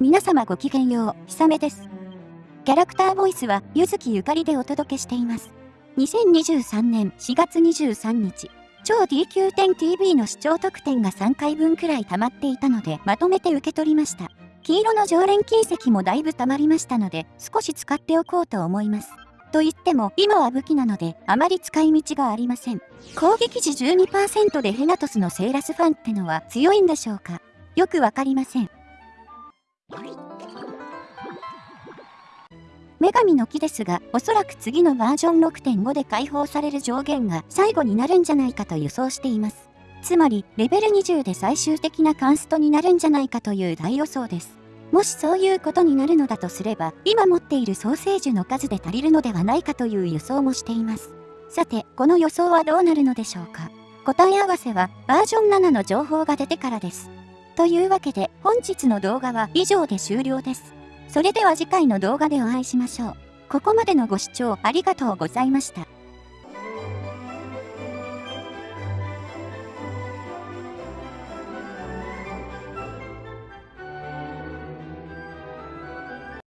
皆様ごきげんよう、ひさめです。キャラクターボイスは、ゆずきゆかりでお届けしています。2023年4月23日、超 DQ10TV の視聴特典が3回分くらい溜まっていたので、まとめて受け取りました。黄色の常連金石もだいぶ溜まりましたので、少し使っておこうと思います。と言っても、今は武器なので、あまり使い道がありません。攻撃時12%でヘナトスのセーラスファンってのは強いんでしょうか？よくわかりません。女神の木ですが、おそらく次のバージョン6.5で解放される上限が最後になるんじゃないかと予想しています。つまり、レベル20で最終的なカンストになるんじゃないかという大予想です。もしそういうことになるのだとすれば、今持っているソーセージの数で足りるのではないかという予想もしています。さて、この予想はどうなるのでしょうか答え合わせはバージョン7の情報が出てからです。というわけで本日の動画は以上で終了です。それでは次回の動画でお会いしましょう。ここまでのご視聴ありがとうございました。